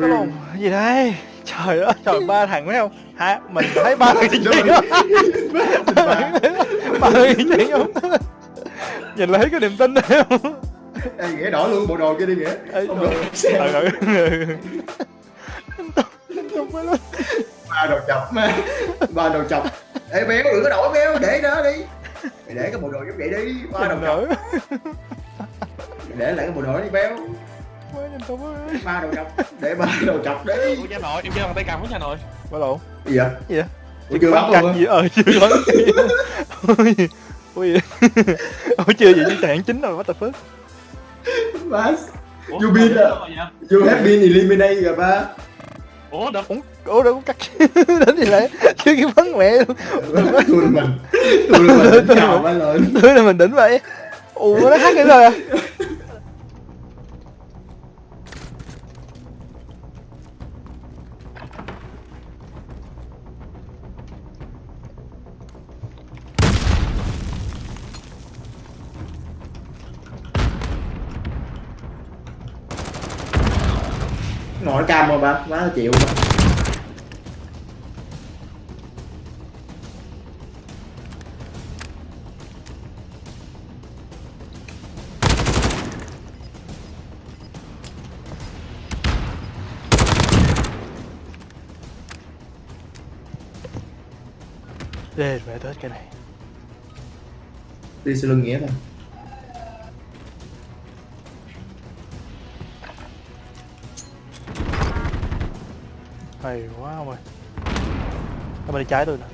Có lồn gì đây? Trời ơi trời ba thằng phải không? Hả? Mình thấy ba thằng chuyện đó. ba thằng chuyện không? Nhìn là thấy cái niềm tin đấy không? Ê, nghĩa đổi luôn bộ đồ kia đi nghĩa. Ê, Ông trời đồ ơi. xe Ừ, ừ. Không ba đầu chọc mà. Ba đầu chọc. Ê béo đừng có đổi béo để đó đi. Mày để cái bộ đồ giống vậy đi. Ba đầu chọc. để lại cái bộ đồ đi béo Quá nhìn tôi ơi. Ba đầu chọc. Để ba đầu chọc đi Ủa cha nội, em chơi bằng tay cầm của cha nội. Ba lộn gì vậy? Gì vậy? Ủa chưa bắn luôn gì ờ chưa bắn. Gì ôi ôi ôi chưa gì chứ trạng chính rồi what the fuck? Ủa, You à? vậy? You have been eliminated rồi ba. Ủa đâu? Ủa ủa đâu có cắt. Đến gì lại chưa kịp bắn mẹ luôn. Thua là mình. Thua là mình chào ba lên. Thứ là mình đỉnh vậy. Ủa nó hát cái rồi à Ngồi cam mà ba Má chịu. Ba Ê, mẹ tới cái này. Đi sau lưng nghĩa thôi hay quá ông ơi. Nó bên trái tôi nè?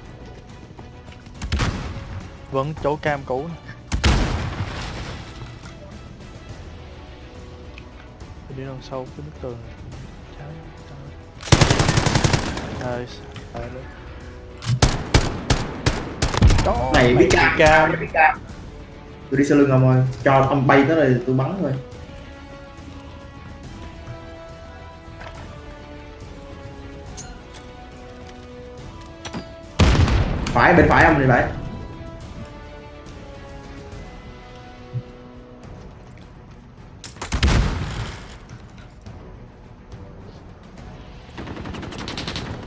Vẫn chỗ cam cũ nè. Tôi đi đằng sau cái bức tường này. trái trái. nice. Phải luôn. Đó, Này biết cam. cam. Tôi đi sau lưng ông ơi. Cho ông bay tới đây tôi bắn thôi Phải bên phải ông này phải.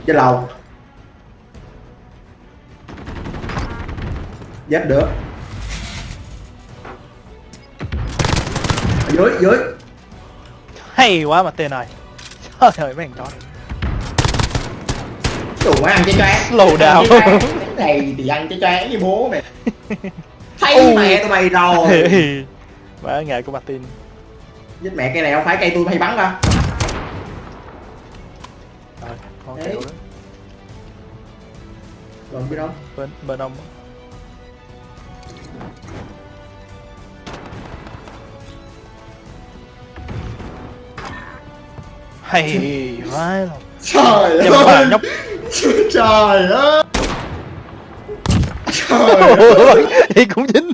Trên lầu Dép được. Ở dưới dưới. Hay quá mà tên này. Trời ơi mấy thằng chó này má ăn Slow down. Ăn choáng. Này thì ăn trái choáng với bố mày Thấy Ui. mẹ tụi mày rồi. Má ngại của Martin. Giết mẹ cây này không phải cây tôi hay bắn ra Rồi, con kẹo Rồi. Biết đâu bên bên ông. Hay quá. luôn Trời bà nhóc. Trời ơi Trời thì cũng dính.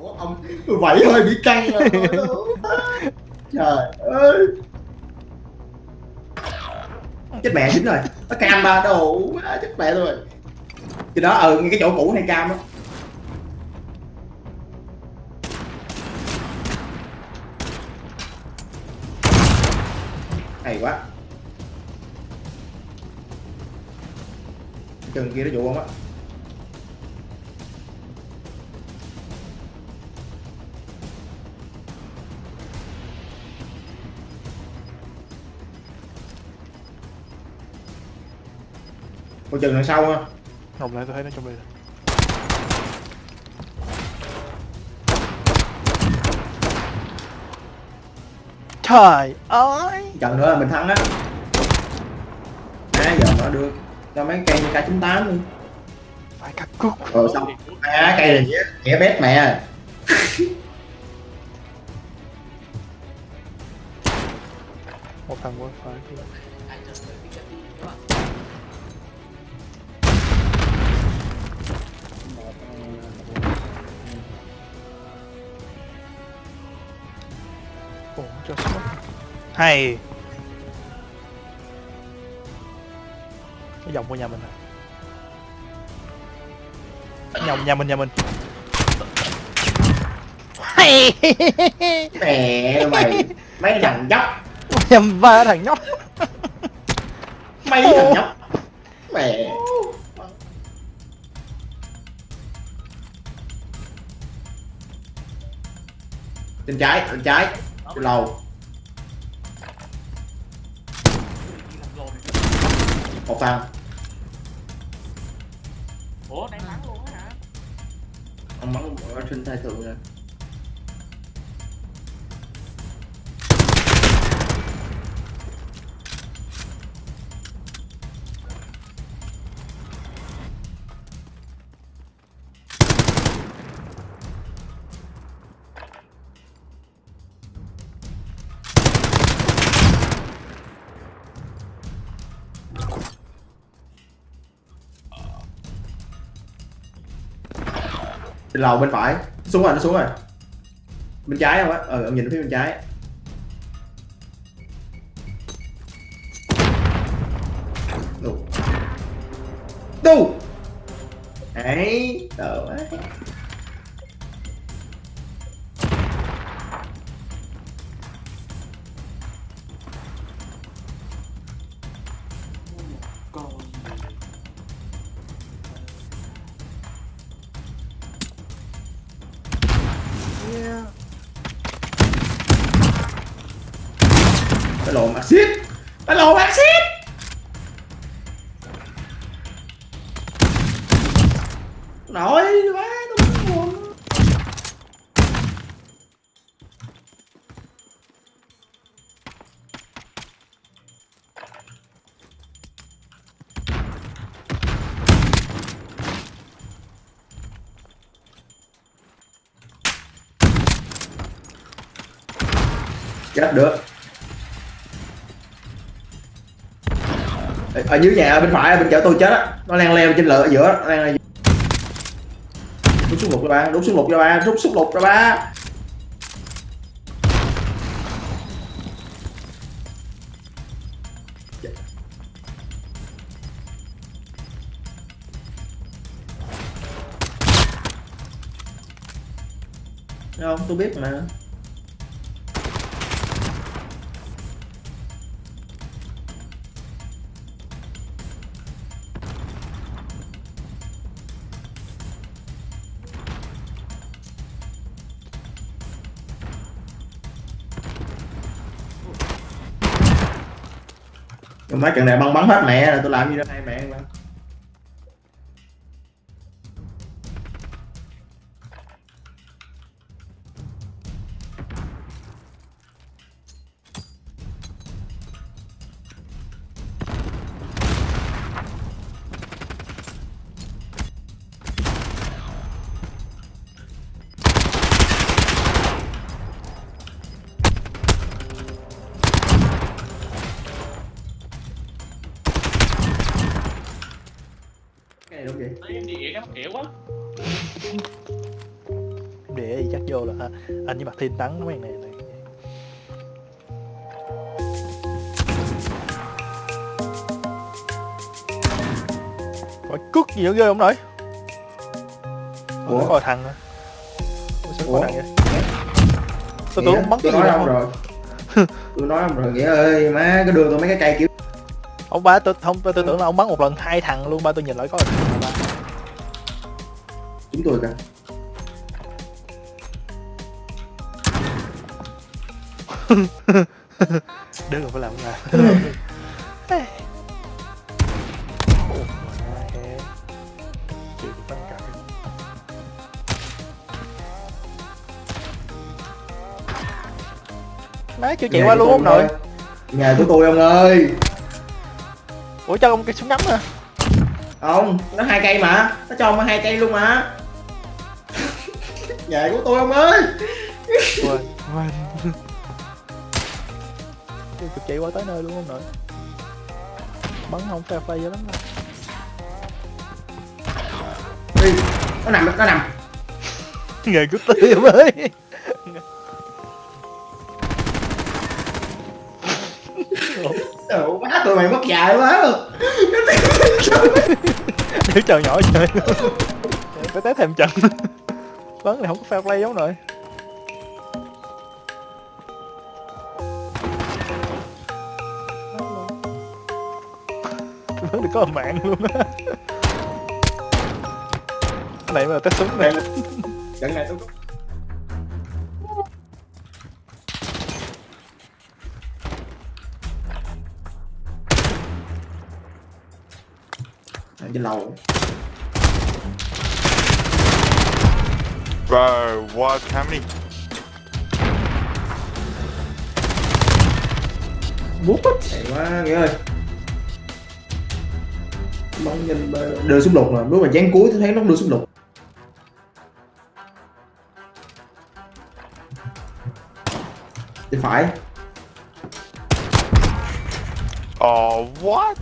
Ủa, ông vậy thôi bị căng rồi Trời ơi. Chết mẹ dính rồi. Nó cam ba đồ má chết mẹ rồi. Thì đó ừ cái chỗ cũ hay cam á. Hay quá. Chừng kia nó dụ không á Cô chừng đằng sau ha Ngọc lại tôi thấy nó trong đây rồi. Trời ơi! Trận nữa là mình thắng á. À giờ nó được cho mấy cây k 98 đi. Phải cắt cút rồi xong. À cây này nghĩa nghĩa bét mẹ Một thằng qua Hay. Cái vòng của nhà mình à? Nhồng nhà mình nhà mình. Hay. Mẹ mày mấy thằng dốc Nhầm ba thằng nhóc. Mấy thằng nhóc. Mẹ. Trên trái bên trái. Lầu một thằng ủa đang bắn luôn á hả? Ông bắn ở trên tay thượng rồi lầu bên phải. Xuống rồi, nó xuống rồi. Bên trái không á? Ờ ông nhìn phía bên trái. Đu. đủ ấy đỡ quá cái lộn axit cái lộn axit chết được. Ở dưới nhà ở bên phải, bên chợ tôi chết á. Nó đang leo trên lửa ở giữa nó leo leo rút súng lục ra ba đúng xuống lục ra ba rút súng lục ra ba. Thấy không? Tôi biết mà. Mấy trận này băng bắn hết mẹ rồi tôi làm gì đâu. Hai mẹ anh với mặt thiên tắn mấy này này. Coi cút gì nữa ghê không nội? Ủa? Ủa? Coi thằng à Ủa sao có Ủa? thằng vậy? Tôi tưởng bắn cái gì đâu rồi. Tôi nói ông rồi nghĩa ơi má cứ đưa tôi mấy cái cây kiểu Ông ba tôi không tôi, tôi tưởng là ông bắn một lần hai thằng luôn ba tôi nhìn lại có thằng ba chúng tôi kìa đừng phải làm bắn cặp má chưa chạy qua luôn ông nội. nhà của tôi ông ơi. Ủa cho ông cái súng ngắm à? Không nó hai cây mà. Nó cho ông hai cây luôn mà. Nhà của tôi ông ơi. Quên quên kịp chạy qua tới nơi luôn ông nội. Bắn không fair play cho lắm đâu. Đi. Nó nằm nó nằm. Nghề của tiệm ơi. Ủa, má tụi mày mất dài quá luôn. Để chờ nhỏ chơi Phải té thêm trận. Bắn này không có fair play giống rồi có mạng luôn á. Cái này mà test súng này. Trận này tôi ở trên lầu. Bro, what? How many? bút Hay quá nghĩa ơi bắn nhìn bờ- đưa súng lục mà lúc mà dán cuối tôi thấy nó đưa súng lục thì phải. Oh, what?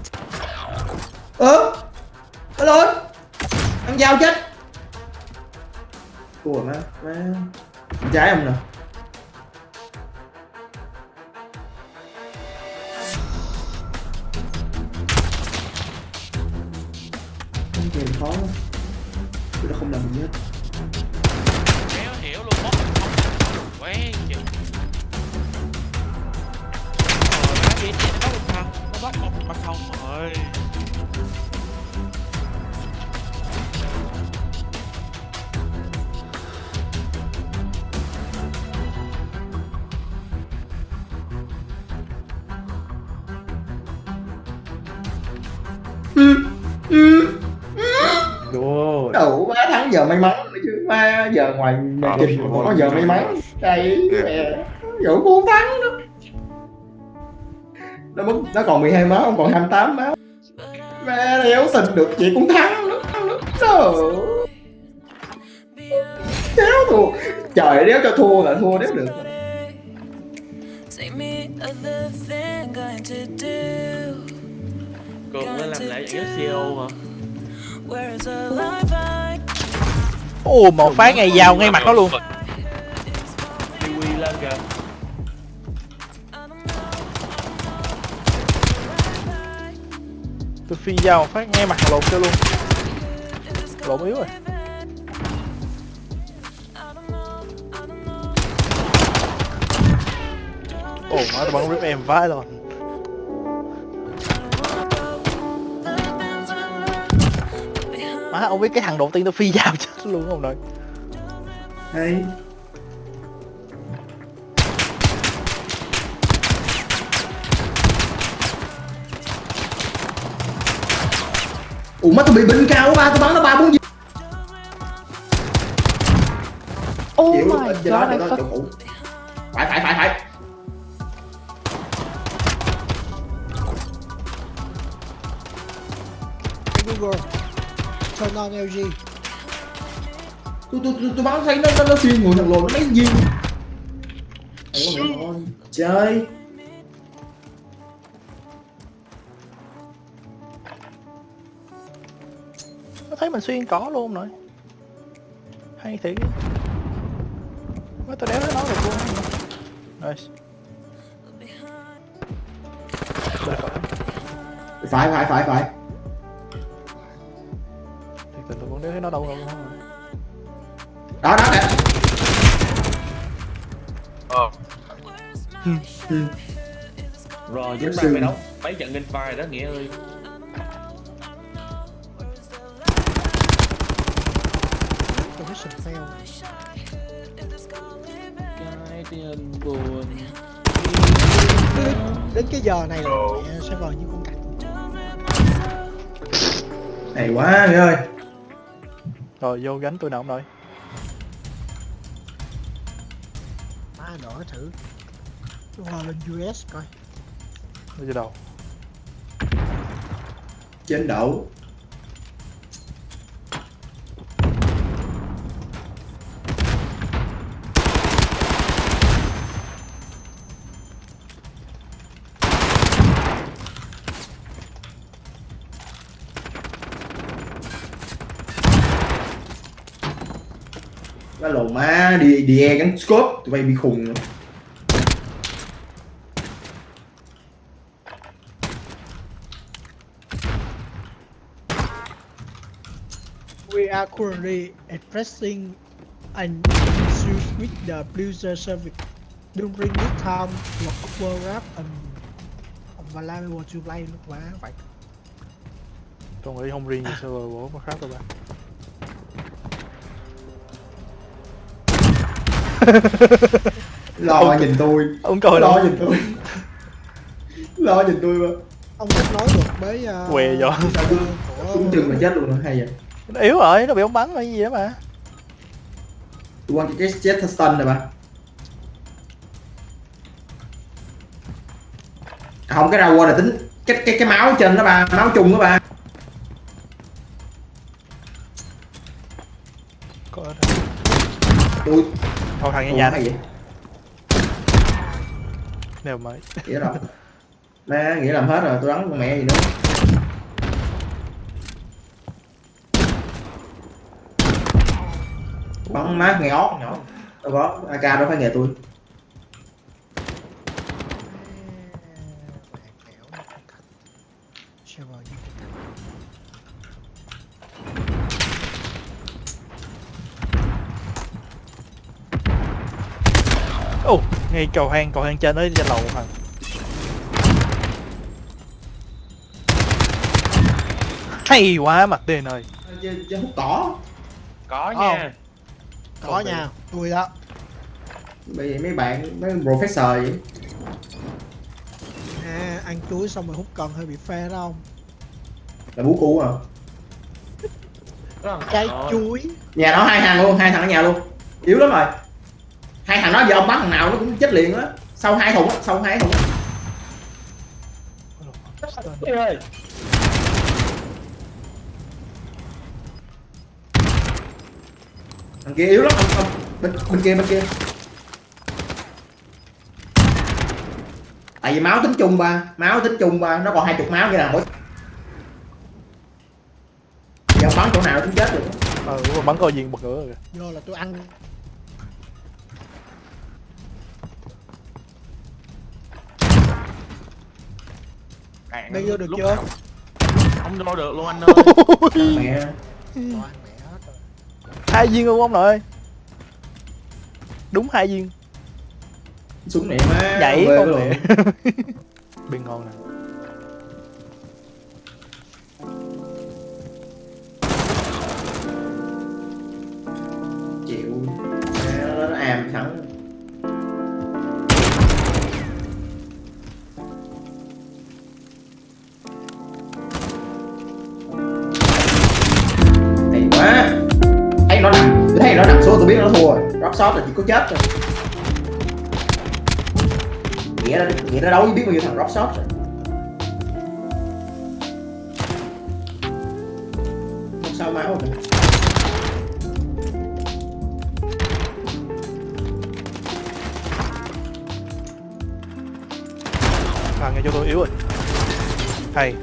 ơ nó lên. Ăn dao chết. Rồi má má. Trái không nè game khó lắm Tôi đã không làm gì hết Kéo hiểu luôn bóc Quen chừng Rồi nó đi chị nó bóc một thằng Nó bóc một mặt không rồi giờ may mắn chứ. Má giờ ngoài mày trình không có giờ may mắn. Đây mẹ dũng cũng thắng đó. Nó mất nó còn 12 máu không còn 28 máu. Mẹ đéo xin được chị cũng thắng nó thắng nó đéo thua. Trời đéo cho thua là thua đéo được. Cường mới làm lại những CEO hả? Ô Ồ, một phát ngay vào ngay mặt nó luôn. Tôi phi vào phát ngay mặt lộn cho luôn. Lộn yếu rồi. Ồ má tao bắn rip em vãi rồi má ông biết cái thằng đầu tiên tôi phi vào chứ? Luôn không nội Hay Ủa má tôi bị bình cao quá ba Tôi bắn nó ba bốn gì oh Chịu my đó god I đó fuck. Phải phải phải phải. Google turn on LG tôi tôi tôi, tôi bắn thấy nó nó, nó xuyên người thằng lồn nó ôi mẹ ơi chơi nó thấy mình xuyên cỏ luôn rồi. Hay thiệt. Má tôi đéo thấy nó được luôn nice. Bên phải. phải phải. Phải tình tôi cũng đéo thấy nó đâu luôn đó đó nè Oh, Rồi chúng ta phải đấu mấy trận game fire đó Nghĩa ơi. Position fail Cái tiền buồn đến, cái giờ này là mẹ server như con cặc hay quá mẹ ơi. Rồi vô gánh tôi nào ông đỡ thử. Hòa lên US coi. Vô vô đầu. Trên đậu Lồn má đi đi e gắn scope tụi bay bị khùng rồi. we are currently addressing an issue with the user service. During this time the overlap and available to play lúc quá vậy tôi nghĩ không riêng server của Warcraft đâu ba lo nhìn tôi. ông coi lo đâu nhìn tôi. Lo nhìn tôi mà. Ông kết nối được với uh, Què vô. của trúng chừng mà chết luôn rồi hay vậy? Nó yếu rồi nó bị ông bắn hay gì đó mà. Tôi quan cái chết stun này mà. Không cái rau là tính cái cái cái máu trên đó ba máu chung đó ba thôi thằng nghe nhà hay vậy đều mới nghĩa rồi má nghĩa làm hết rồi tôi đánh con mẹ gì nữa. Bắn má nghe ót nhỏ đâu có ak đâu phải nghề tôi server như thế ồ ngay cầu hang cầu hang trên đó trên lầu thằng hay quá mặt tiền ơi. Chứ hút cỏ. Có nha. Có nha. tôi đó. Bởi vì mấy bạn mấy professor vậy? À, ăn chuối xong rồi hút cần hơi bị phe đó không là bú cũ à trái chuối. Nhà nó hai thằng luôn hai thằng ở nhà luôn. Yếu lắm rồi hai thằng đó giờ ông bắn thằng nào nó cũng chết liền á. Sau hai thùng á sau hai thùng á. Ê ơi thằng kia yếu lắm ông, ông bên, bên kia bên kia. Tại vì máu tính chung ba máu tính chung ba nó còn hai chục máu như là mỗi giờ bắn chỗ nào cũng chết được. Rồi, bắn coi diện bật rồi do là tôi ăn Cạn bây giờ được lúc chưa? nào- không vô được luôn anh ơi. Mẹ. Toàn mẹ. Hết rồi hai viên luôn ông nội đúng hai viên. Súng này má nhảy quê con mẹ bên ngon nè biết nó thua rồi. Drop shot là chỉ có chết thôi. Nghĩa là nghĩa nó đấu với biết bao nhiêu thằng drop shot rồi. Không sao máu rồi thằng nghe cho tôi yếu rồi. Hay.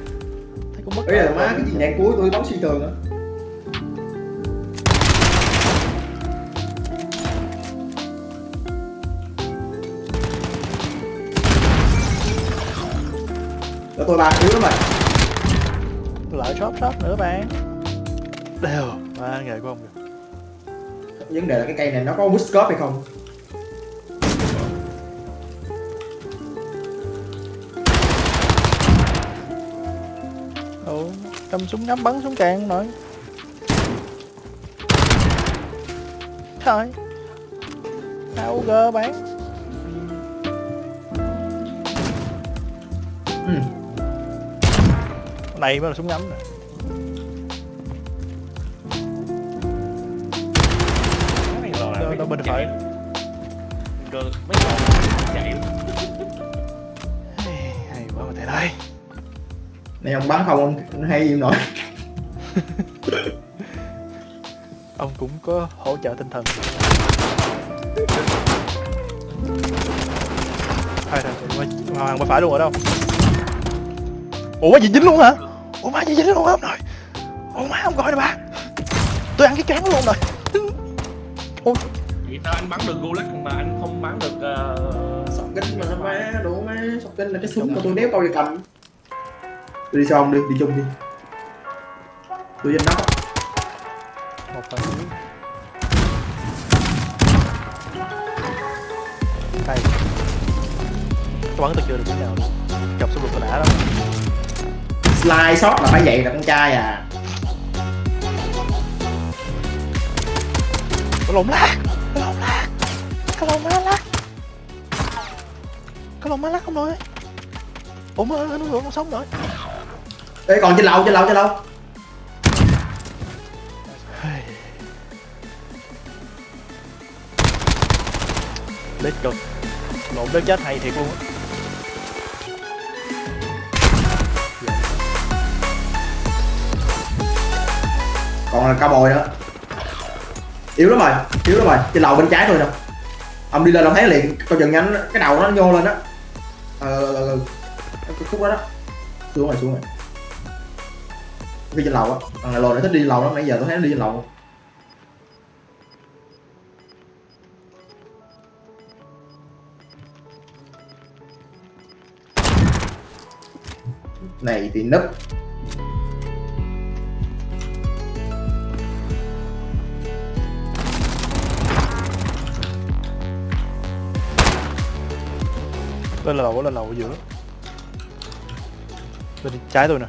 Thấy cũng mất bây giờ má cái gì nhạc cuối tôi bắn suy tường á Cho tôi ba yếu lắm rồi lại shop shop nữa bạn. Đều. Ba nghề của ông kìa. Vấn đề là cái cây này nó có wood scope hay không? Ủa cầm súng ngắm bắn súng càng nổi. Thôi. AUG bán. Ừ. này mới là súng ngắm lò Đâu- bên con phải. mấy lò chạy hay hay quá mà thầy đây này ông bắn không ông hay gì nổi. Ông cũng có hỗ trợ tinh thần. Thôi rồi qua hàng bên phải luôn ở đâu. Ủa gì dính luôn hả ủa má gì dính luôn hả ông nội ủa má ông coi nè ba tôi ăn cái cán luôn rồi. Vậy sao anh bắn được Gulag mà anh không bắn được uh... sọc kinh mà má đủ má? Sọc kinh là cái súng mà tôi đéo bao giờ cầm. Tôi đi sau ông đi đi chung đi. Tôi danh nóc một phần hay tôi bắn tôi chưa được cái nào chọc xuống lục tôi đã đâu slide shot là phải vậy là con trai à. Có lộn lát. Có lộn lát. Có lộn má lát. Có lộn má lát không rồi? Ủa mà nó nó sống rồi Ê còn trên lầu trên lầu trên lầu. Lết cực. Lộn đến chết hay thiệt luôn á còn là cao bồi nữa yếu lắm rồi, yếu lắm rồi. Trên lầu bên trái thôi nè. Ông đi lên ông thấy liền, coi chừng nhanh cái đầu nó nhô lên đó. Ờ cái khúc đó đó. Xuống rồi xuống rồi. Đi trên lầu á. Thằng này nó thích đi lầu lắm, nãy giờ tôi thấy nó đi trên lầu. Này thì nấp lên lầu lên lầu ở giữa. Bên trái tôi nè.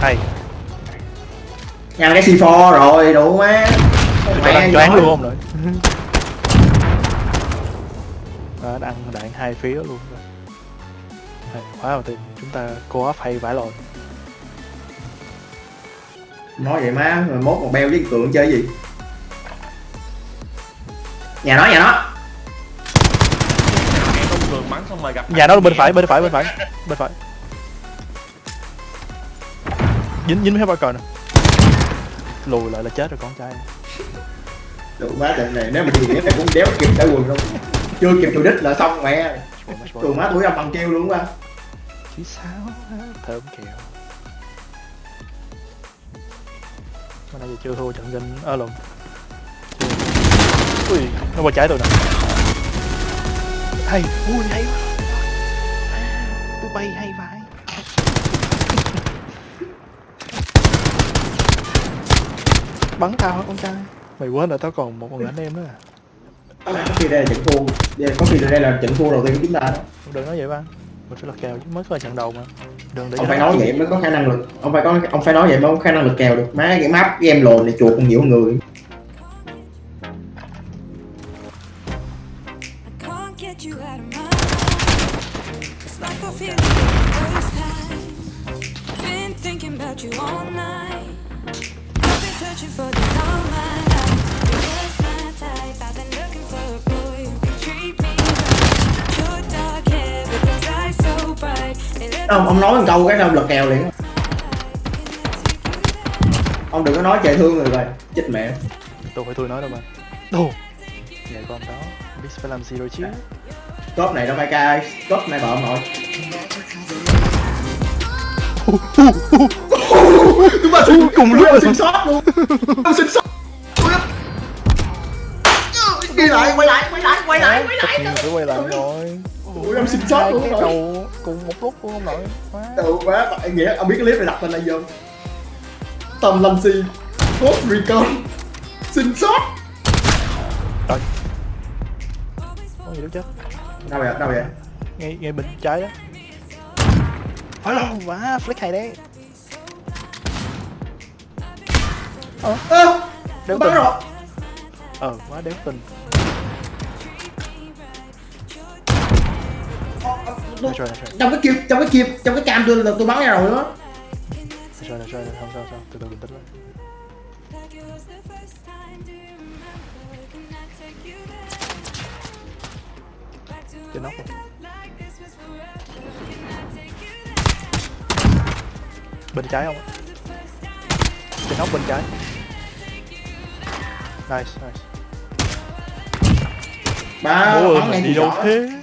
Hay. Nhăn cái C4 rồi đủ má cho đang choáng luôn không rồi đó, ăn đạn hai phía luôn. Rồi hay quá mà tìm chúng ta co op hay vãi lồn nói vậy má mốt còn beo với cường chơi gì nhà nó nhà nó nhà nó bên phải bên phải bên phải. Bên phải. Dính dính hết ba cờ nè. Lùi lại là chết rồi con trai. Đủ má trận này nếu mà gì nó cũng đéo kịp đã quần đâu chưa kịp tụi đích là xong mẹ. Tụi má tuổi âm bằng kêu luôn á. Chí sáu thơm kẹo. Mà nãy giờ chưa thua trận danh ơ lộn. Chưa. Ui nó qua trái tôi nè. Hay ui hay quá. Tôi bay hay vãi. Bắn tao hả con trai? Mày quên là tao còn một con anh em nữa à. Có khi đây là trận thua. Đây- có khi đây là trận thua đầu tiên của chúng ta đó. Đừng nói vậy ba. Mình phải lật kèo chứ? Mới có trận đầu mà. Đừng để ông phải nó nói vậy mới có khả năng lực. Ông phải có ông phải nói vậy mới có khả năng lực kèo được. Má cái map em lồn này chuột còn nhiều người câu cái đâu lực kèo liền. Ông đừng có nói trời thương người rồi chết mẹ. Tôi phải tôi nói đâu mà. Đồ. Vậy con đó. Biết phải làm gì rồi chứ. Cốp này đâu phải ca cốp này bợm rồi. Chúng ta xin cùng lúc xin sót luôn. Xin sót. Đi lại quay lại quay lại quay lại quay lại. Quay lại rồi ủa em xin sót luôn rồi. cầu cùng một lúc luôn ông nội. Quá. Bạn nghĩa. Ông biết cái clip này đặt tên là gì không Tâm Lâm Si Post Recon. Xin sót có gì đâu chết Đâu vậy, đâu vậy? Ngay ngay bên trái đó. Hello, quá. Flick hay đấy. Ơ, đéo bắn tình rồi? Ờ quá đéo tình Rồi, Trong cái kia, trong cái kia, trong cái cam tôi là tôi bắn ra rồi đó. Được rồi, được rồi, không sao, sao, từ từ bình tĩnh lại. Trên nóc rồi. Bên trái không? Trên nóc bên trái. Nice nice. Ba, bắn ngay đi đâu rõ thế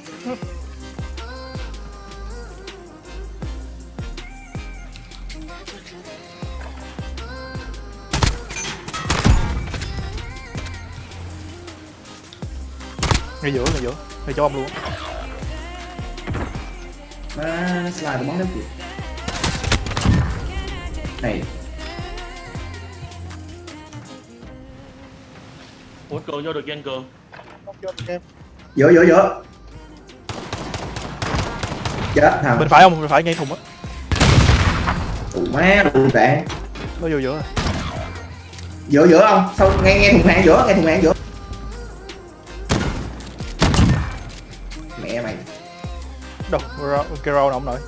ngay giữa ngay giữa. Ngay cho ông luôn. Ba, slide bắn đến kìa Này, ủa cường vô được anh cường giữa giữa giữa chết thằng. Bên phải không bên phải ngay thùng á. Tụ má đủ tệ. Nó vô giữa. Rồi giữa giữa không sao nghe nghe thùng hàng giữa nghe thùng hàng giữa mẹ mày. Đâu cái rau nào không nổi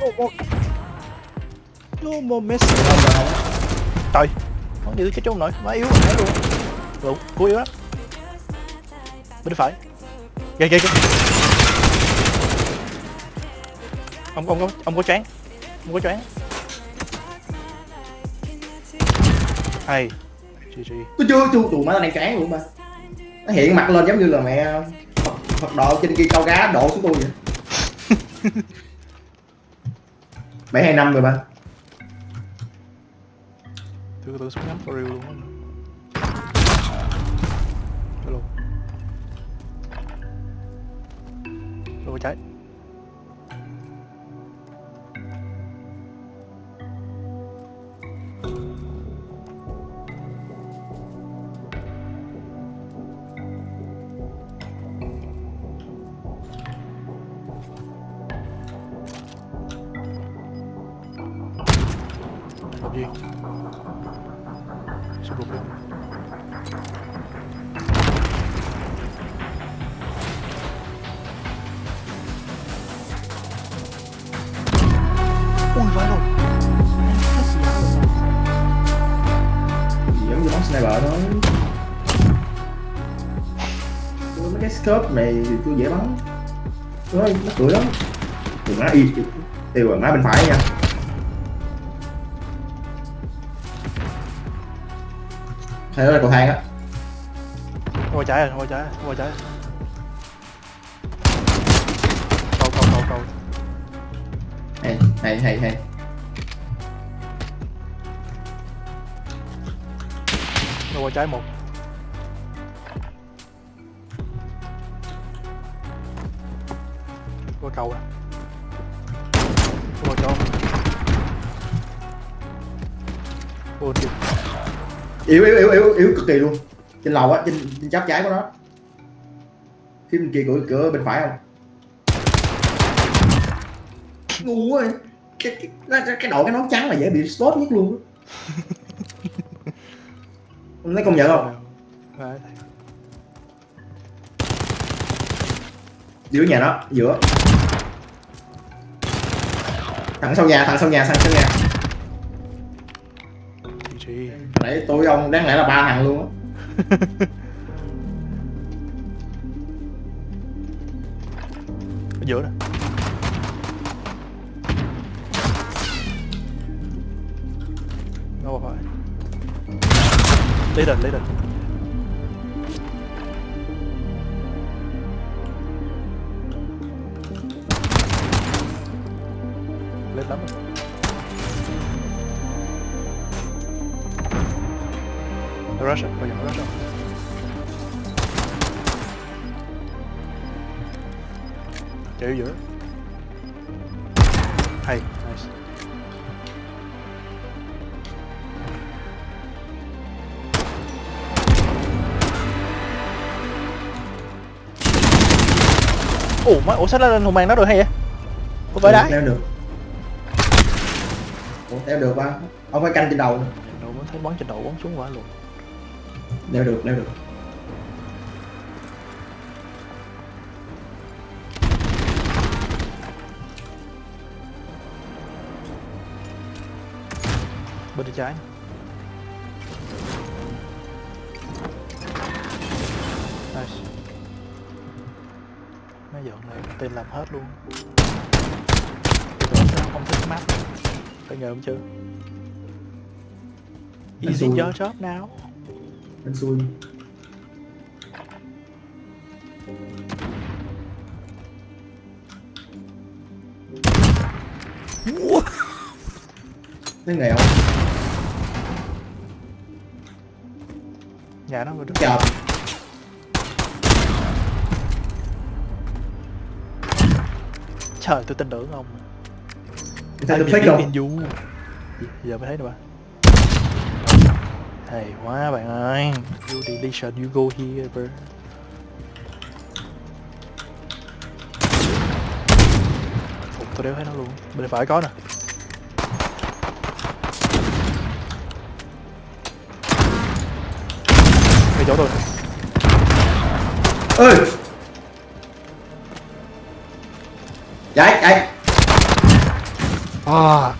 No more. No more mess. trời. Nó như cái chỗ không nổi má yếu rồi luôn lụng cú yếu lắm. Bên phải. Kìa kìa kìa ông ông có ông có choáng. Ông có choáng hay. GG tôi chưa chưa tụi má đang chán luôn mà. Nó hiện mặt lên giống như là mẹ Phật, Phật độ trên kia câu cá đổ xuống tôi vậy. Bảy hai năm rồi ba tôi tôi súng ngắm for real luôn á. Hello. Hello trái cái scope này thì tôi dễ bắn. Thôi, nó cười lắm. Đừng nói y Tiêu rồi, má bên phải nha. Hay đó là cầu thang á. Ngồi trái rồi, ngồi trái, ngồi trái Cầu, cầu, cầu, cầu. Hay, hay, hay, hay. Ngồi trái một Qua cầu nè Qua cho Ôi kìa. Yếu yếu yếu yếu yếu cực kỳ luôn. Trên lầu á trên, trên chắp trái của nó. Phía bên kia cửa cửa bên phải không? Ngu quá cái cái, cái, cái đội cái nón trắng là dễ bị spot nhất luôn thấy công nhận không? Đấy, giữa nhà nó giữa thằng sau nhà thằng sau nhà thằng sau nhà. Nãy tôi ông đáng lẽ là ba thằng luôn á. Ở giữa Nó qua phải. Lấy đền, lấy đền Lên lắm rồi. Rush, bây giờ rush không? chạy giữa. Hay nice. Ủa má ủa sao lên hùng màn nó được hay vậy? Có phải đá. Leo được. Theo được ba. Ông phải canh trên đầu. Đầu mới thấy bắn trên đầu bắn xuống quả luôn. Leo được leo được. Bên tay trái. Nice. Mấy dọn này tên làm hết luôn. Không thích map phải ngờ không chưa? Easy xui. your job now anh xui. Thấy nghèo. Nhà nó rồi đó. Chợp trời tôi tin tưởng ông sao tôi fake không du giờ mới thấy nè bạn hay quá bạn ơi. You deletion you go here bro. Ủa, tôi đéo thấy nó luôn. Bên phải có nè. Ngay chỗ tôi. Ơi chạy chạy Fuck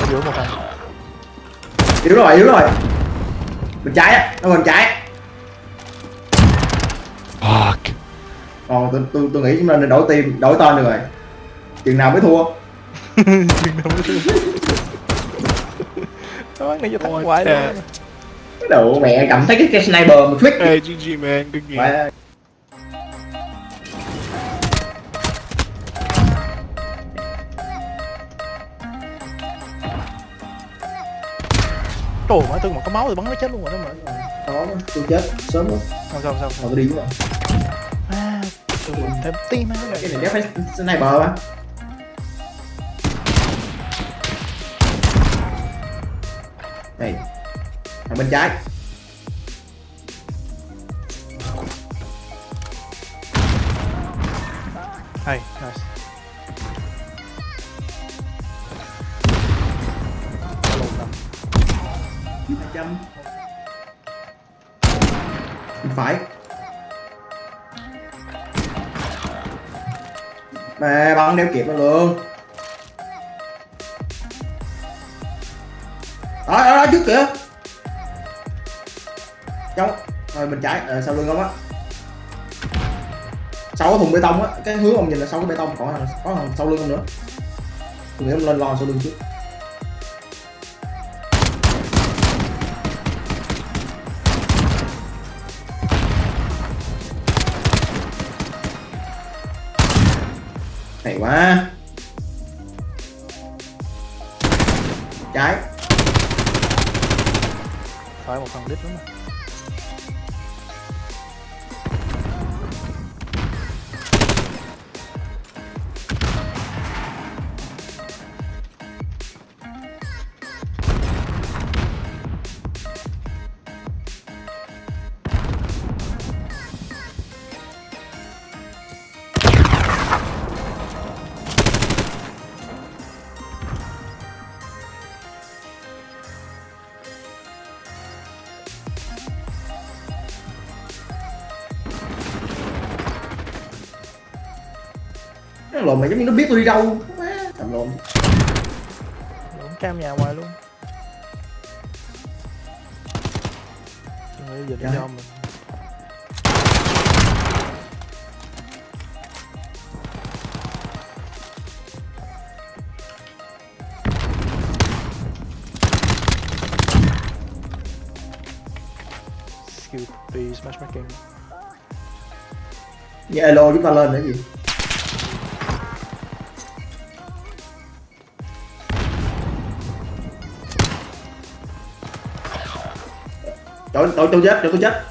Có giữa một thằng. Yếu rồi yếu rồi. Bên trái á nó bên trái Fuck còn tôi tôi tôi nghĩ chúng ta nên đổi team đổi tên được rồi. Chừng nào mới thua. Chừng nào mới thua. Đó, ngay cho thằng hoài à. Cái đầu mẹ cầm thấy cái, cái sniper mà thuyết Hey, GG, man. Good game. phải. Trời má tôi mà có máu thì bắn nó chết luôn rồi đó mà. Đó tôi chết sớm lắm Sao sao sao mà tôi đi rồi. À Tôi thêm tim á cái này đéo phải sniper á thằng bên trái. Hay, nice trăm. Phải. Mà bắn đeo kịp nó luôn. Đó đó, đó trước kìa bên trái ờ, à, sau lưng ông á? Sau cái thùng bê tông á cái hướng ông nhìn là sau cái bê tông còn thằng có thằng sau lưng ông nữa? Tôi nghĩ ông lên lo sau lưng trước. Hay quá. Lộn mà giống như nó biết tôi đi đâu. Thầm lộn. Lộn cam nhà ngoài luôn. Nghĩ giờ đi Dạ. cho mình Skill đi smash making như elo chúng ta lên nữa gì đổi đổi cho chết, đừng có chết.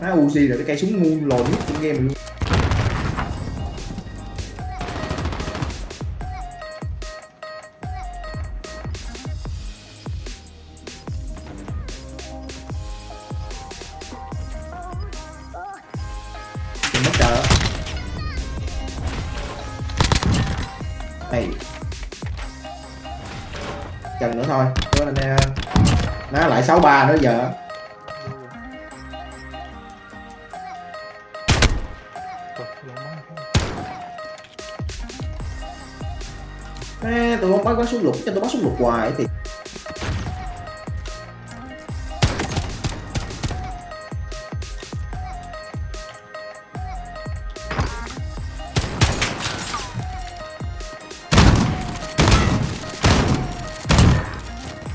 Á Uzi là cái cây súng ngu lồn nhất trong game luôn. Lại 63 nữa giờ. Trời, lộn máu Ê, tụi bắt có súng lục cho tôi bắt súng lục hoài thì.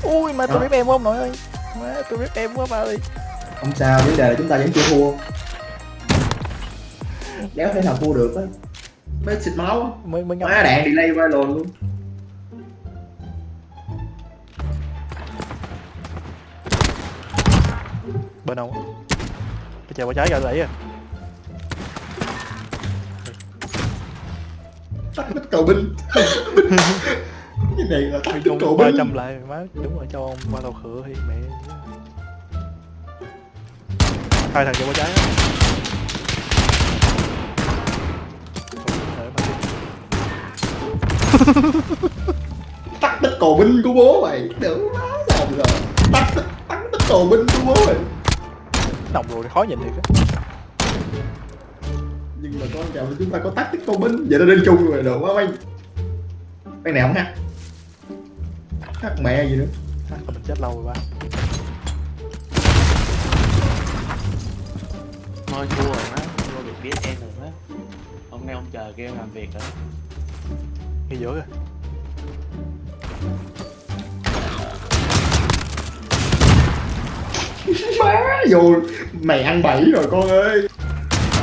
Ui mà tôi Đó. biết em quá ông nội ơi Má tôi biết em quá ba ơi. Không sao vấn đề là chúng ta vẫn chưa thua. Đéo thể nào thua được á. Mới xịt máu. Mới mới má đạn delay qua lồn luôn. Bên ông á. cái chờ qua trái ra đẩy à tắt tích cầu binh cái này là chung cầu ba trăm lại má đúng rồi cho ông qua tàu khựa thì mẹ. Hai thằng chờ qua trái á. Tắt tích cầu binh của bố mày đỡ má làm rồi tắt tích tắt tích cầu binh của bố mày. Nồng rồi khó nhìn thiệt á. Nhưng mà con chào chúng ta có tắt tích cầu binh vậy nó lên chung rồi được quá mày. Cái này không hát hát mẹ gì nữa À, mình chết lâu rồi ba. Thôi thua rồi má. Thua được biết em rồi má. Hôm nay ông chờ kêu làm việc rồi. Ngay giữa kìa. Má vô mày ăn bẫy rồi con ơi.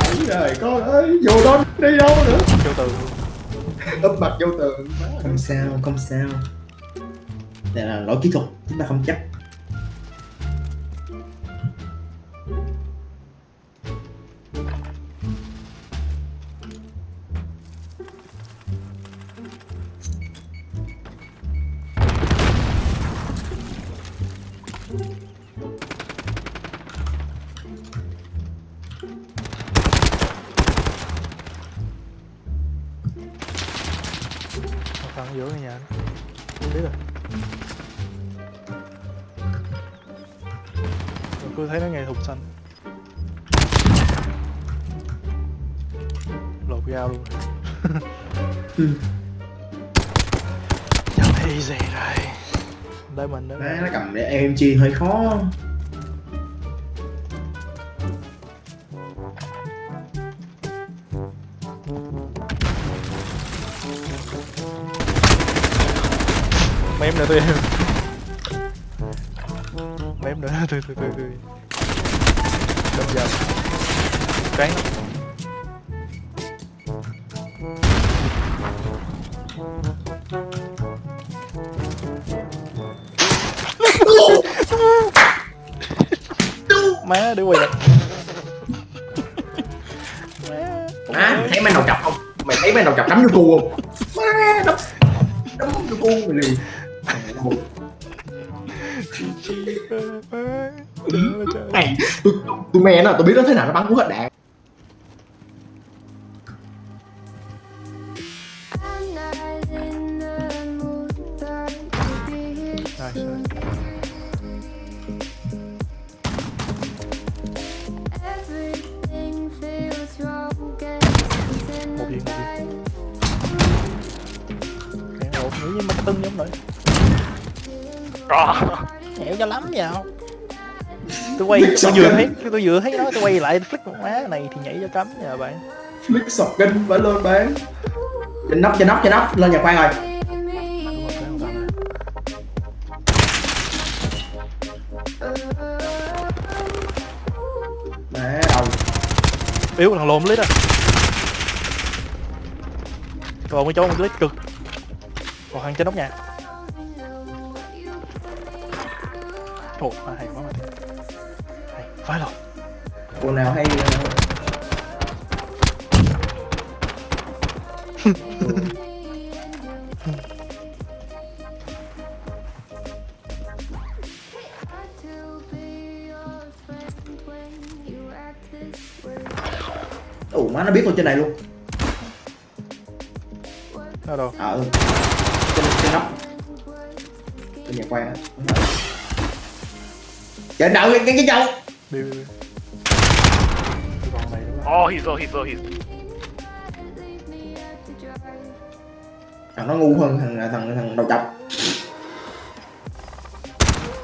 Bẫy rồi con ơi. Vô đó đi đâu nữa? Châu từ úp mặt vô tường. Không sao không sao là lỗi kỹ thuật chúng ta không chấp. Cứ thấy nó nghe thùng xanh lột dao luôn. Ừ. Chắc easy rồi. Đây mình đó nó cầm để em chi hơi khó. Mấy em nữa tôi Cán Má để quay lại. Má thấy mấy đầu chọc không? Mày thấy mấy đầu chọc đấm vô cu không? Má đấm đấm vô cu mày liền. Mày tôi tôi mẹ nó tôi biết nó thế nào nó bắn cú hết đạn it's in Một the viên, một viên Cái ổn nghĩ với mấy tưng giống nữa. Nhẹo cho lắm vào Tôi quay, tôi vừa thấy, tôi vừa thấy nó, tôi quay lại flick một má này thì nhảy cho cấm nha bạn. Flick sọc kinh phải lên bán trên nóc trên nóc trên nóc lên nhà khoan rồi, Yếu thằng lồn lít à Còn cái chỗ một lít cực. Còn thằng trên nóc nhà. Ồ, à, hay quá mà. Hay, phải rồi cô nào hay nó biết tôi trên này luôn. Đâu? Đâu ờ trên trên nóc trên nhà khoan á. Trên đầu cái cái con này đúng không? Oh, he's low, he's low, he's thằng nó ngu hơn thằng thằng thằng đầu chọc.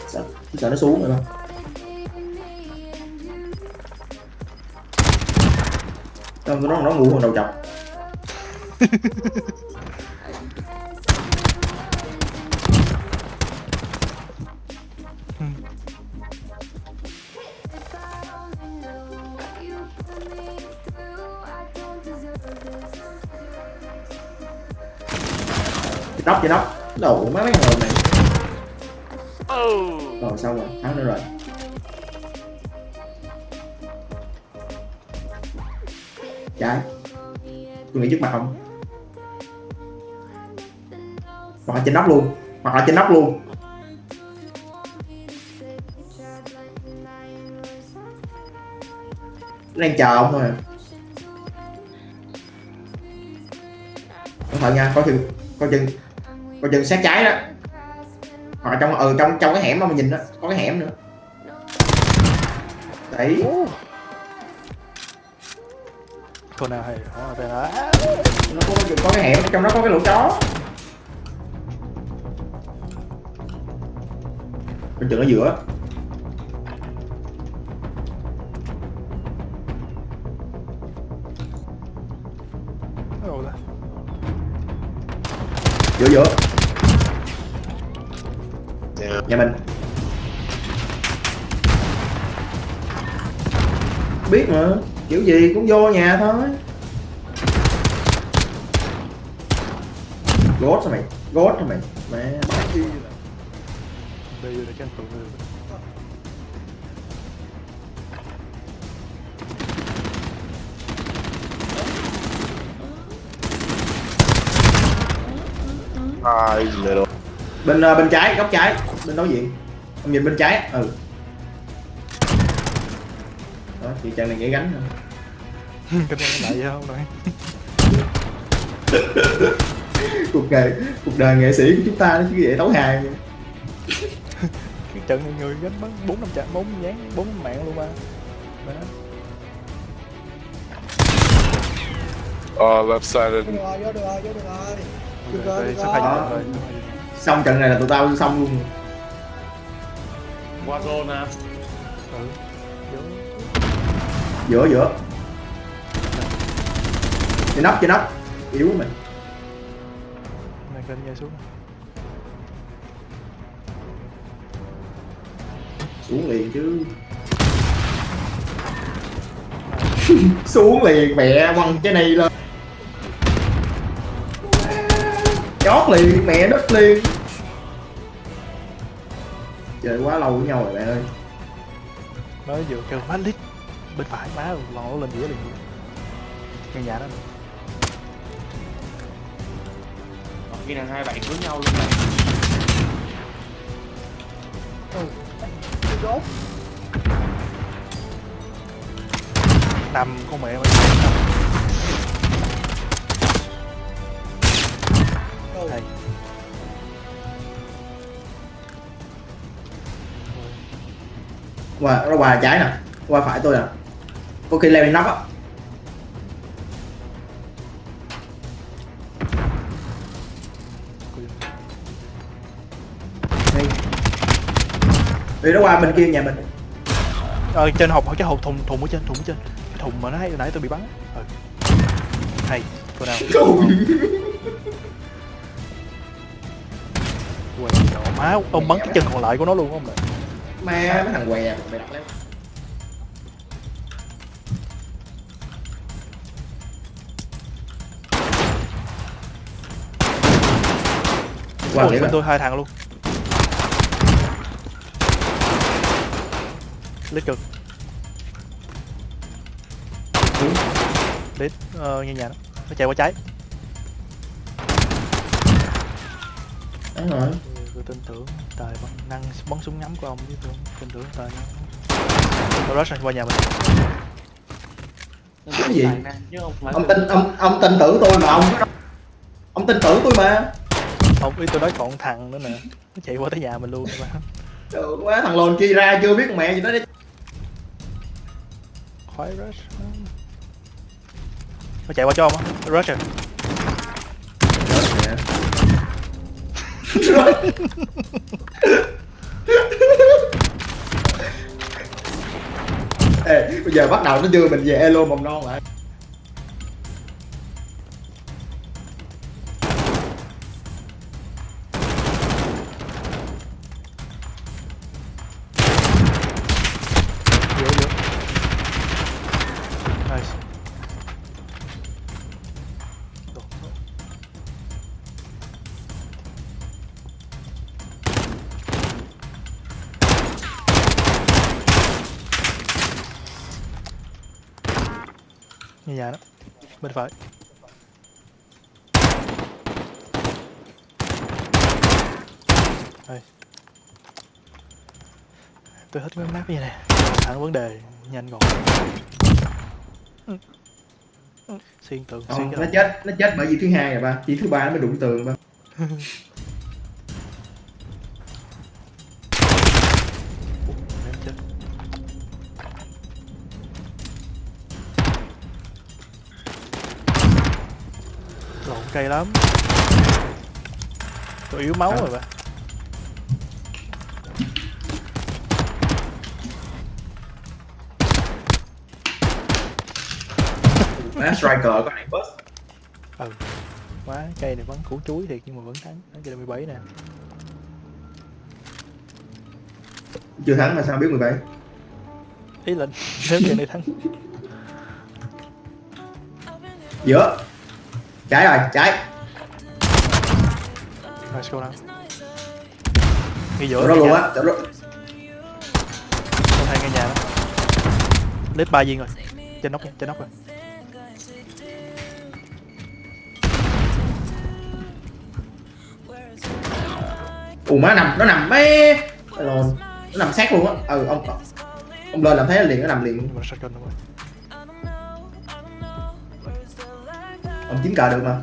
Sợ sợ nó xuống rồi không Không, nó nó ngu hơn đầu chọc nóc trên nóc. Đầu mấy mấy người này. Oh! rồi xong rồi. Thắng nữa rồi tôi nghĩ trước mặt không? Hoặc là trên nóc luôn. Hoặc là trên nóc luôn. Nó đang chờ ông thôi à. cẩn thận nha, coi chừng coi chừng coi chừng sát trái đó. Hoặc là trong ừ trong trong cái hẻm mà mình nhìn đó, có cái hẻm nữa. Đấy con nào hay đó về đó nó có, có cái hẻm trong đó có cái lỗ chó. Bên chừng ở giữa. Giữa giữa. Nhà mình. Biết mà kiểu gì cũng vô nhà thôi. Ghost hả mày? Ghost hả mày? Mẹ. Để tranh thủ Ah, he's little. bên ờ, bên trái góc trái. Bên đối diện. Ông nhìn bên trái. Ừ chị chân này nhảy gánh thôi. cái này lại vậy không này cuộc đời cuộc đời nghệ sĩ của chúng ta nó chỉ vậy hài vậy. cái trận này người gánh bắn bốn năm trận bốn dán bốn mạng luôn ba Đó. Uh, left side được rồi, vô được rồi, vô được rồi. Được rồi, Đây, được trận rồi xong trận này là tụi tao xong luôn qua zone à ừ giữa giữa. Trên nóc trên nóc. Yếu mình. Này kênh nhảy xuống. Xuống liền chứ. Xuống liền mẹ quăng cái này lên. Chót liền mẹ đất liền. Chơi quá lâu với nhau rồi bạn ơi. Mới vừa kêu lít bên phải má nó lên đĩa liền căn nhà đó khi nào hai bạn cưới nhau luôn này Rốt. nằm con mẹ mày? Đây. qua nó qua trái nè qua phải tôi nè có khi leo lên nóc á đi nó qua bên kia nhà mình. Ờ trên hộp cái hộp thùng thùng ở trên thùng ở trên. Cái thùng mà nó hay nãy tôi bị bắn. Ừ. hay cô nào? Quay nhỏ má ông bắn cái chân còn lại của nó luôn không ma mấy thằng què mày đặt lên nghĩa bên tôi hai thằng luôn. Lít cực lít ờ, nghe nhà nó nó chạy qua trái. Đấy rồi. Tôi tin tưởng tài bắn năng bắn súng ngắm của ông chứ tôi tin tưởng tài năng. Tôi rush qua nhà mình. Cái gì? ông tin ông ông tin tưởng tôi mà ông ông tin tưởng tôi mà ông ý tôi nói còn thằng nữa nè. Nó chạy qua tới nhà mình luôn mà. Trời quá thằng lồn kia ra chưa biết mẹ gì đó đi khoái rush. Nó chạy qua cho ông á? Rush rồi Ê, bây giờ bắt đầu nó đưa mình về elo mầm non lại bên phải. Đây. Tôi thích mấy map như này. Thẳng vấn đề nhanh gọn. Xuyên tường Ờ, xuyên nó cái đầu. chết nó chết bởi vì thứ hai rồi ba. Chỉ thứ ba nó mới đụng tường ba cay lắm. Tôi yếu máu rồi ba má striker có này bus ừ. Quá cây này vẫn củ chuối thiệt nhưng mà vẫn thắng. Thắng cây 17 nè. Chưa thắng mà sao biết 17 ý là nếu cây này thắng. Giữa trái rồi trái let's go nào ngay giữa chỗ đó luôn á chỗ đó. Hai ngay nhà đó. Lết ba viên rồi. Trên nóc trên nóc rồi. Ù má nằm nó nằm mé rồi nó nằm sát luôn á. Ừ ông ông lên làm thấy liền nó nằm liền ông chín cờ được mà.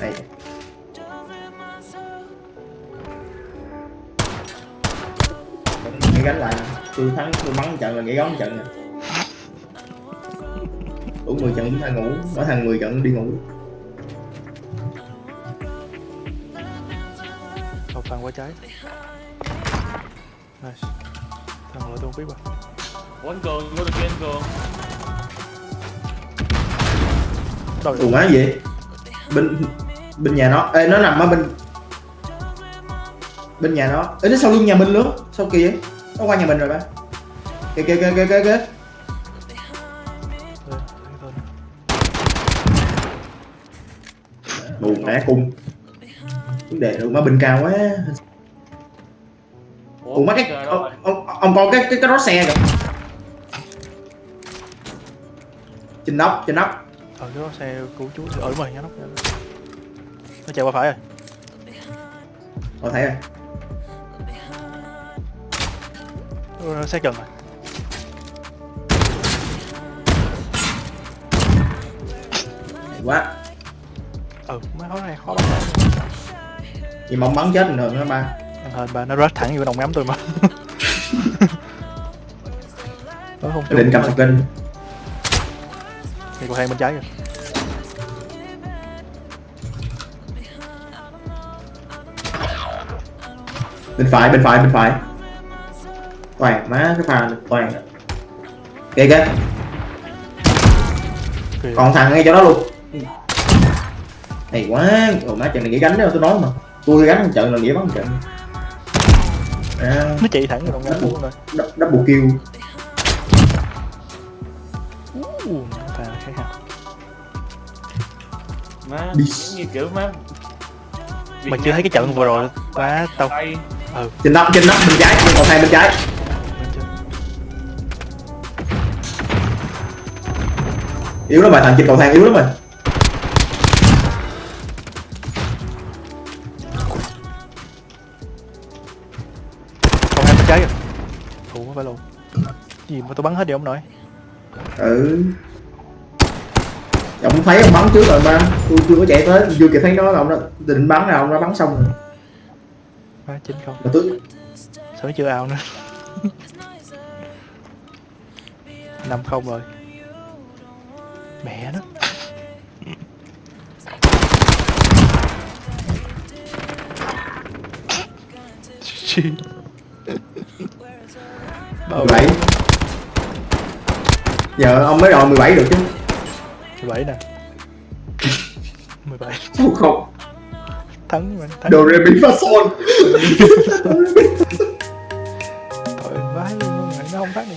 Đây nghĩ gánh lại. Tôi thắng, tôi bắn trận là nghĩ góng trận nè. Đủ 10 trận chúng ta ngủ. Nói thằng 10 trận đi ngủ. Cầu thang quá trái. Nice. Thằng lại tôi không biết mà Ủa anh Cường, vô được kia anh Cường. Đâu ù rồi? má gì? Bên bên nhà nó. Ê nó nằm ở bên bên nhà nó. Ê nó sau lưng nhà mình luôn sau kia. Nó qua nhà mình rồi ba. Kìa kìa kìa kìa kìa kìa. Mù mẹ cung vấn đề là má bên cao quá ủa má cái ông, ông, ông cái cái cái đó xe kìa. Trên nóc trên nóc. Ờ cái đó xe cứu chú Ờ đúng rồi nhá nóc. Nó chạy qua phải rồi. Tôi thấy rồi. Ờ, Xe gần rồi quá. Ừ má khó này khó bắn lắm. nhưng mà ông bắn chết bình thường đó ba Ăn hên ba nó rush thẳng vô đồng ngắm tôi mà. Nó không Cái định cầm sạc kinh Thì còn hai bên trái kìa. Bên phải bên phải bên phải. Toàn má cái pha này, toàn. Kìa kìa. Còn thằng ngay chỗ đó luôn. Hay quá. Rồi má trận này nghĩ gánh đâu tôi nói mà. Tôi gánh trận là nghĩa bắn trận à, Nó chạy thẳng vô đồng ngắm luôn rồi. Double kill. Uh, thà khác hả? Má, Đi. như kiểu má Việt Mày chưa thấy cái trận vừa rồi Má tao Tay. Trên nóc trên nóc bên trái còn thang bên trái. Yếu lắm mà thằng trên cầu thang yếu lắm mà phải luôn. Gì mà tôi bắn hết đi ông nội. Ừ. Ông thấy ông bắn trước rồi ba. Tôi chưa có chạy tới chưa kịp thấy nó là ông đã định bắn nào ông đã bắn xong rồi. Má chín không. Mà tôi Sao chưa ao nữa. Năm không rồi. Mẹ nó. Bao Ờ, 17 Giờ ông mới đòi 17 được chứ. 17 nè. 17 Không không. Thắng mình thắng. Doremi Fason Tội vãi luôn, nó không thắng được